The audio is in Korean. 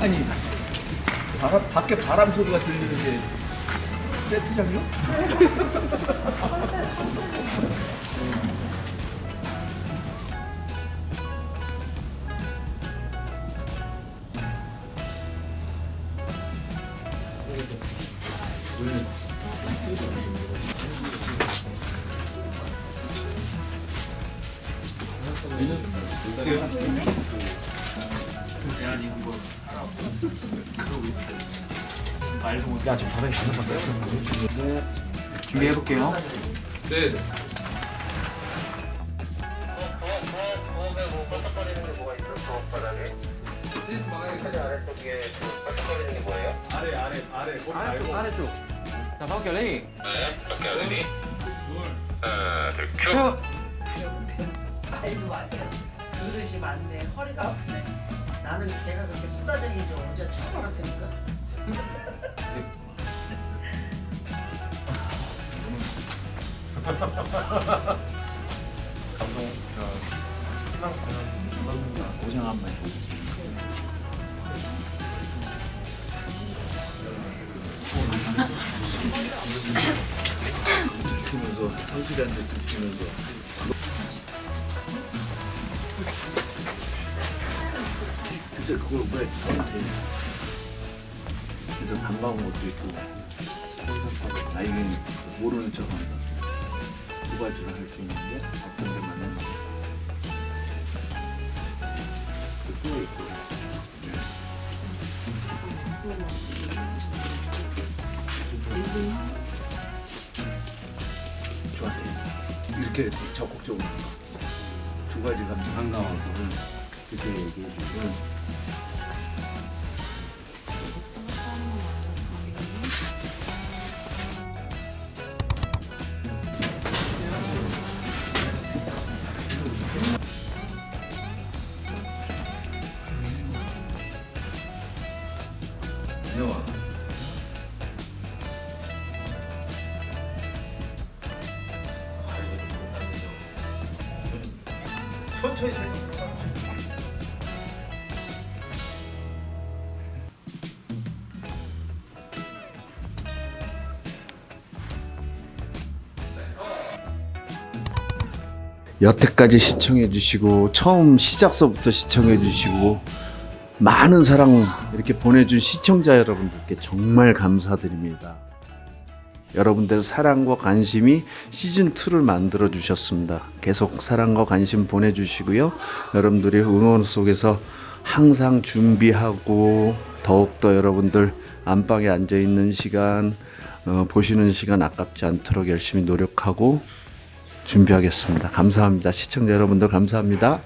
아니 바람, 밖에 바람 소리가 들리는 게 세트장이요? 야 지금 바닥에 가는 건가요? 준비해 볼게요. 네. 아래 아래 아래 꼬리 아래쪽 말고 아래쪽. 자 가볼게요 ready. Ready 하나 둘 큐. 큐. 알지 마세요. 그릇이 많네. 허리가 아프네. 나는 내가 그렇게 수다쟁이 좀 어제 처음 알았으니까. 감동 저 신랑 공연 고생 한번 해주지. 들키면서 성실한테 들키면서 그래서 그걸 왜 저한테 그래서 반가운 것도 있고 아 이게 모르는 척한다 두 가지를 할수 있는 게 어떤 데만은 그 이렇게 적극적으로 두 가지 감정. 반가워서는 그렇게 얘기해 주면 영화 천천히 생각해 여태까지 시청해 주시고 처음 시작서부터 시청해 주시고 많은 사랑 이렇게 보내준 시청자 여러분들께 정말 감사드립니다. 여러분들 사랑과 관심이 시즌 2를 만들어 주셨습니다. 계속 사랑과 관심 보내주시고요. 여러분들의 응원 속에서 항상 준비하고 더욱더 여러분들 안방에 앉아 있는 시간 어, 보시는 시간 아깝지 않도록 열심히 노력하고 준비하겠습니다. 감사합니다. 시청자 여러분들 감사합니다.